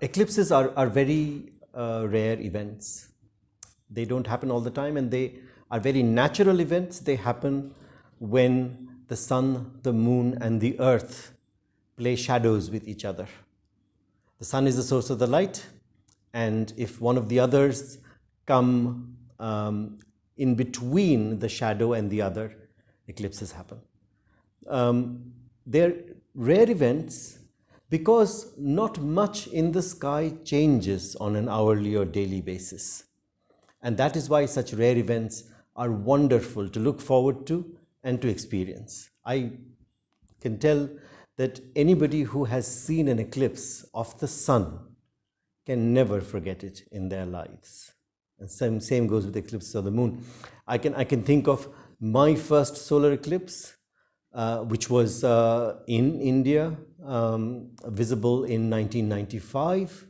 Eclipses are, are very uh, rare events. They don't happen all the time and they are very natural events. They happen when the sun, the moon and the earth play shadows with each other. The sun is the source of the light and if one of the others come um, in between the shadow and the other, eclipses happen. Um, they're rare events because not much in the sky changes on an hourly or daily basis. And that is why such rare events are wonderful to look forward to and to experience. I can tell that anybody who has seen an eclipse of the sun can never forget it in their lives. And same, same goes with eclipses of the moon. I can, I can think of my first solar eclipse, which was uh, in India, um, visible in 1995.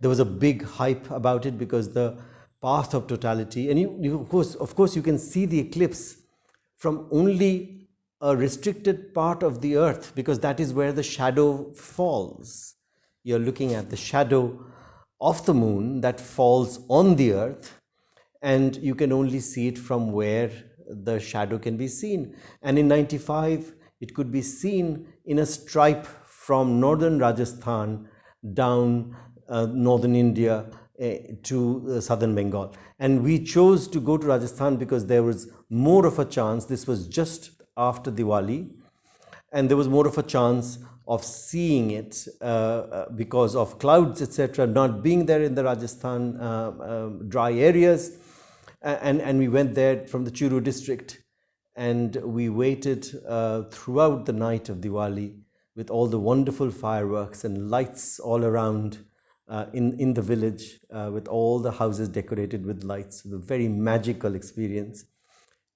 There was a big hype about it because the path of totality, and you, you, of, course, of course you can see the eclipse from only a restricted part of the earth because that is where the shadow falls. You're looking at the shadow of the moon that falls on the earth and you can only see it from where the shadow can be seen. And in 95, it could be seen in a stripe from northern Rajasthan down uh, northern India uh, to uh, southern Bengal. And we chose to go to Rajasthan because there was more of a chance, this was just after Diwali, and there was more of a chance of seeing it uh, uh because of clouds, etc., not being there in the Rajasthan uh, dry areas and, and we went there from the Churu district and we waited uh, throughout the night of Diwali with all the wonderful fireworks and lights all around uh, in, in the village uh, with all the houses decorated with lights. a very magical experience.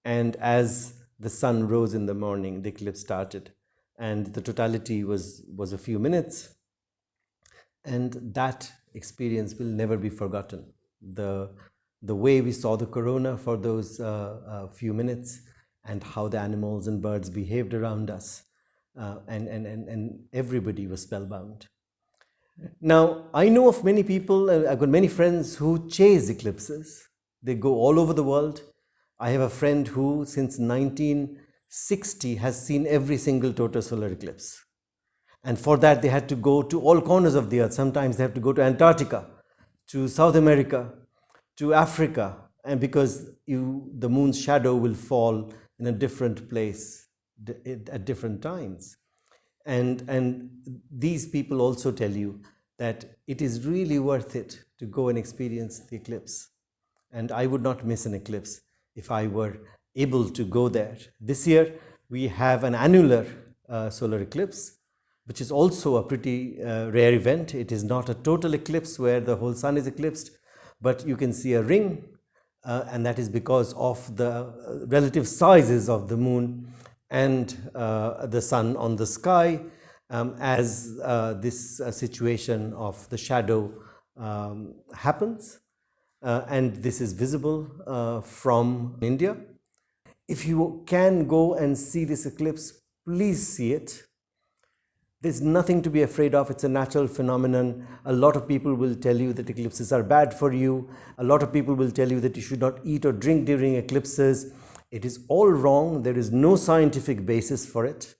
And as the sun rose in the morning, the eclipse started and the totality was, was a few minutes. And that experience will never be forgotten. The the way we saw the corona for those uh, uh, few minutes and how the animals and birds behaved around us. Uh, and, and, and, and everybody was spellbound. Now, I know of many people, I've got many friends who chase eclipses. They go all over the world. I have a friend who, since 1960, has seen every single total solar eclipse. And for that, they had to go to all corners of the earth. Sometimes they have to go to Antarctica, to South America, to Africa and because you, the moon's shadow will fall in a different place at different times. And, and these people also tell you that it is really worth it to go and experience the eclipse. And I would not miss an eclipse if I were able to go there. This year, we have an annular uh, solar eclipse, which is also a pretty uh, rare event. It is not a total eclipse where the whole sun is eclipsed, but you can see a ring uh, and that is because of the uh, relative sizes of the moon and uh, the sun on the sky um, as uh, this uh, situation of the shadow um, happens uh, and this is visible from India. If you can go and see this eclipse, please see it there's nothing to be afraid of. It's a natural phenomenon. A lot of people will tell you that eclipses are bad for you. A lot of people will tell you that you should not eat or drink during eclipses. It is all wrong. There is no scientific basis for it.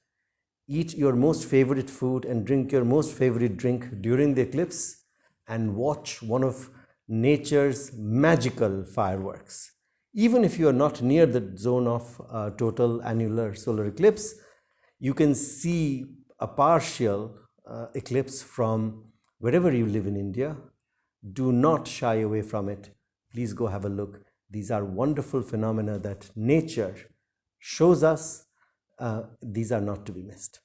Eat your most favorite food and drink your most favorite drink during the eclipse and watch one of nature's magical fireworks. Even if you are not near the zone of uh, total annular solar eclipse, you can see a partial uh, eclipse from wherever you live in India. Do not shy away from it. Please go have a look. These are wonderful phenomena that nature shows us. Uh, these are not to be missed.